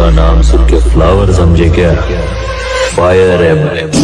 का नाम सुन के फ्लावर समझे क्या? फायर है